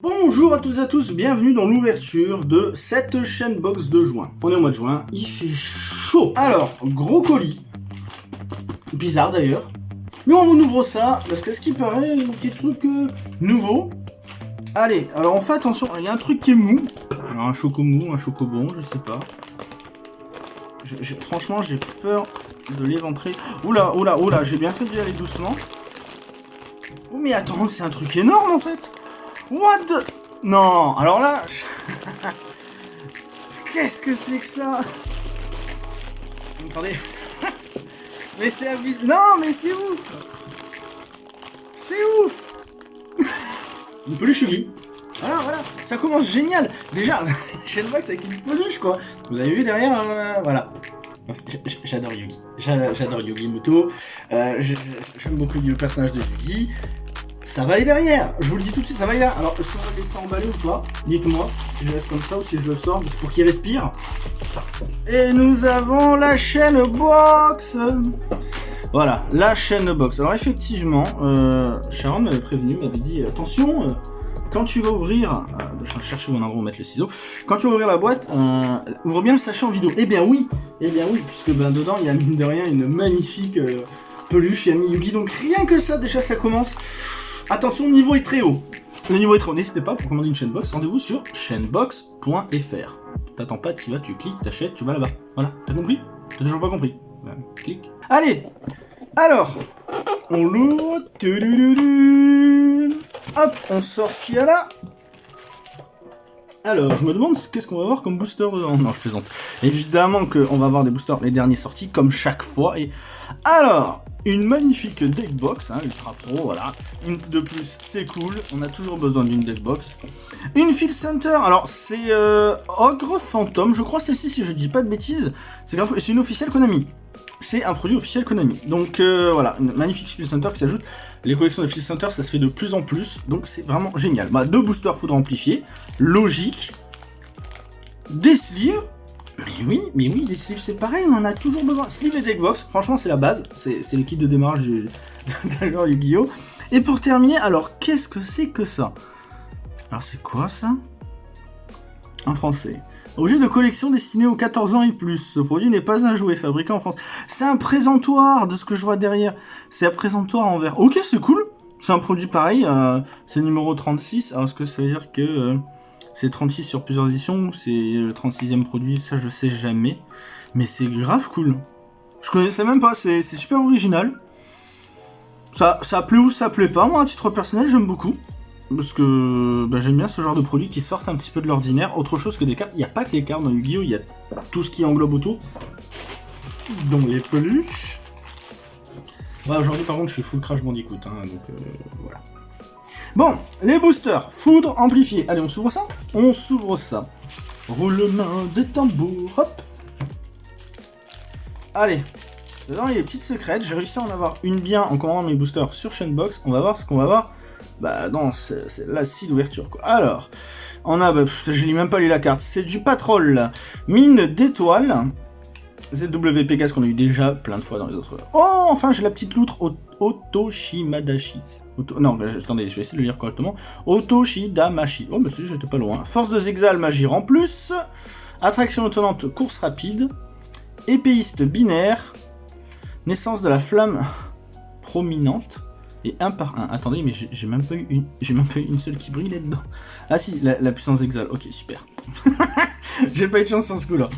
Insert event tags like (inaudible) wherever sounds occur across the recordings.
Bonjour à tous et à tous, bienvenue dans l'ouverture de cette chaîne box de juin. On est au mois de juin, il fait chaud. Alors, gros colis. Bizarre d'ailleurs. Mais on vous ouvre ça, parce que ce qui paraît, un petit truc euh, nouveau. Allez, alors on fait attention, il y a un truc qui est mou. Alors, un choco mou, un chocobon, je sais pas. Franchement, j'ai peur de l'éventrer. Oula, oula, oula, j'ai bien fait d'y aller doucement. Oh mais attends, c'est un truc énorme en fait What the... Non, alors là... (laughs) Qu'est-ce que c'est que ça Attendez. (laughs) mais c'est abusé. Non, mais c'est ouf C'est ouf Une peluche Yugi. Voilà, voilà. Ça commence génial. Déjà, (laughs) Shenbox avec une peluche, quoi. Vous avez vu derrière, euh, voilà. J'adore Yugi. J'a- J'adore Yugi Muto. Euh, J'aime beaucoup le personnage de Yugi. Ça va aller derrière. Je vous le dis tout de suite, ça va aller derrière. Alors, est-ce qu'on va laisser emballer ou pas? Dites-moi si je laisse comme ça ou si je le sors pour qu'il respire. Et nous avons la chaîne box. Voilà, la chaîne box. Alors effectivement, euh, Sharon m'avait prévenu, m'avait dit attention, euh, quand tu vas ouvrir, euh, je vais chercher mon endroit où mettre le ciseau. Quand tu vas ouvrir la boîte, euh, ouvre bien le sachet en vidéo. Eh bien oui, eh bien oui, puisque ben dedans il y a mine de rien une magnifique peluche Yami Yugi. Donc rien que ça, déjà ça commence. Attention, le niveau est très haut. Le niveau est très haut. N'hésitez pas pour commander une chaînebox, rendez-vous sur chaînebox.fr. T'attends pas, tu vas, tu cliques, t'achètes, tu vas là-bas. Voilà, t'as compris? T'as toujours pas compris Clique. Allez Alors, on l'ouvre. Hop, on sort ce qu'il y a là. Alors, je me demande qu'est-ce qu'on va avoir comme booster dedans. Non, je plaisante. Évidemment qu'on va avoir des boosters, les derniers sortis, comme chaque fois. Et alors, une magnifique deckbox, hein, ultra pro, voilà. Une de plus, c'est cool. On a toujours besoin d'une deckbox. Une Field Center, alors c'est euh, Ogre Phantom, je crois celle-ci, si je dis pas de bêtises. C'est une officielle Konami. C'est un produit officiel Konami. Donc euh, voilà, magnifique Field Center qui s'ajoute. Les collections de Field Center, ça se fait de plus en plus, donc c'est vraiment génial. Bah, deux boosters foudre amplifiés, logique. Des sleeves. Mais oui, mais oui, des sleeves c'est pareil, on en a toujours besoin. Sleeve et deckbox, franchement c'est la base, c'est le kit de démarrage du (laughs) d'ailleurs Yu-Gi-Oh! Et pour terminer, alors qu'est-ce que c'est que ça? Alors c'est quoi ça? En français. Objet de collection destiné aux 14 ans et plus. Ce produit n'est pas un jouet fabriqué en France. C'est un présentoir de ce que je vois derrière. C'est un présentoir en verre. Ok, c'est cool. C'est un produit pareil. euh, c'est numéro 36. Alors est-ce que ça veut dire que euh, c'est 36 sur plusieurs éditions ou c'est le 36e produit? Ça, je sais jamais. Mais c'est grave cool. Je connaissais même pas. C'est c'est super original. Ça, ça plaît ou ça plaît pas. Moi, à titre personnel, j'aime beaucoup. Parce que bah, j'aime bien ce genre de produits qui sortent un petit peu de l'ordinaire. Autre chose que des cartes. Il n'y a pas que les cartes dans Yu-Gi-Oh! Il y a tout ce qui englobe autour. Dont les peluches. Ouais, aujourd'hui, par contre, je suis full Crash Bandicoot. Hein, donc euh, voilà. Bon, les boosters. Foudre amplifié. Allez, on s'ouvre ça? On s'ouvre ça. Roulement de tambour. Hop. Allez. Dedans, il y a des petites secrètes. J'ai réussi à en avoir une bien en commandant mes boosters sur Chainbox. On va voir ce qu'on va voir bah non, c'est c'est la scie d'ouverture quoi. Alors, on a, bah, je lis même pas lu la carte, c'est du patrol, mine d'étoiles, ZW Pegasus qu'on a eu déjà plein de fois dans les autres. Oh, enfin j'ai la petite loutre Ot- Otoshimadashi. Oto- Non, attendez, je vais essayer de le lire correctement. Otoshidamashi. Oh, si, j'étais pas loin. Force de Zexal, magie en plus. Attraction étonnante, course rapide. Épéiste binaire. Naissance de la flamme prominente. Et un par un. Attendez, mais j'ai même pas eu une, seule qui brille là-dedans. Ah si, la, puissance exal. Ok, super. (laughs) j'ai pas eu de chance sur ce coup-là.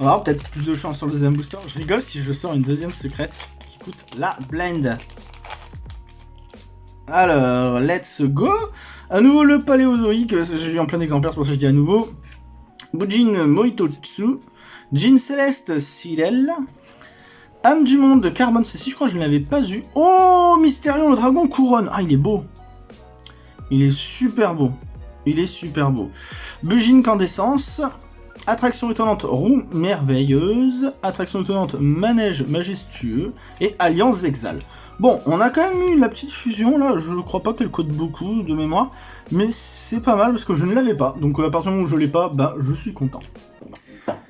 On va avoir peut-être plus de chance sur le deuxième booster. Je rigole si je sors une deuxième secrète qui coûte la blend. Alors, let's go. À nouveau le paléozoïque. J'ai eu en plein exemplaire, c'est pour ça que je dis à nouveau. Bujin Moitotsu. Jin Céleste Silel. Âme du monde de Carbone C6, je crois que je ne l'avais pas eu. Oh, Mystérion, le dragon couronne. Ah, il est beau. Il est super beau. Il est super beau. Bugine Candescence. Attraction étonnante, roue merveilleuse. Attraction étonnante, manège majestueux. Et Alliance Exal. Bon, on a quand même eu la petite fusion, là. Je crois pas qu'elle code beaucoup de mémoire. Mais c'est pas mal parce que je ne l'avais pas. Donc à partir du moment où je l'ai pas, bah, je suis content.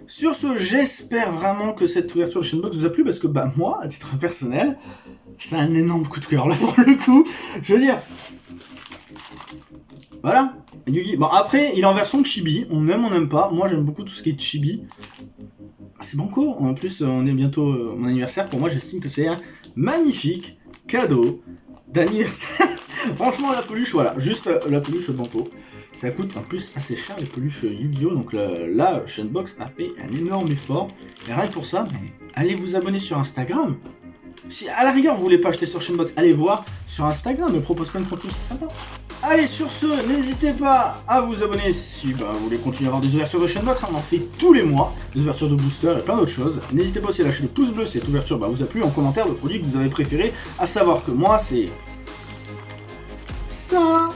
Sur ce, j'espère vraiment que cette ouverture de Shinbox vous a plu parce que bah moi, à titre personnel, c'est un énorme coup de cœur là (laughs) pour le coup. Je veux dire, voilà. Bon, après, il est en version chibi. On aime, on n'aime pas. Moi, j'aime beaucoup tout ce qui est chibi. Ah, c'est banco. En plus, on est bientôt euh, mon anniversaire. Pour moi, j'estime que c'est un magnifique cadeau d'anniversaire. Franchement, la peluche, voilà. Juste euh, la peluche banco. Ça coûte en plus assez cher les peluches Yu-Gi-Oh! Donc là, Shenbox a fait un énorme effort. Et rien que pour ça, mais allez vous abonner sur Instagram. Si à la rigueur vous voulez pas acheter sur Shenbox, allez voir sur Instagram, me propose plein de contenus, c'est sympa. Allez, sur ce, n'hésitez pas à vous abonner si bah, vous voulez continuer à avoir des ouvertures de Shenbox, on en fait tous les mois, des ouvertures de booster et plein d'autres choses. N'hésitez pas aussi à lâcher le pouce bleu si cette ouverture bah, vous a plu, en commentaire le produit que vous avez préféré, à savoir que moi c'est... Ça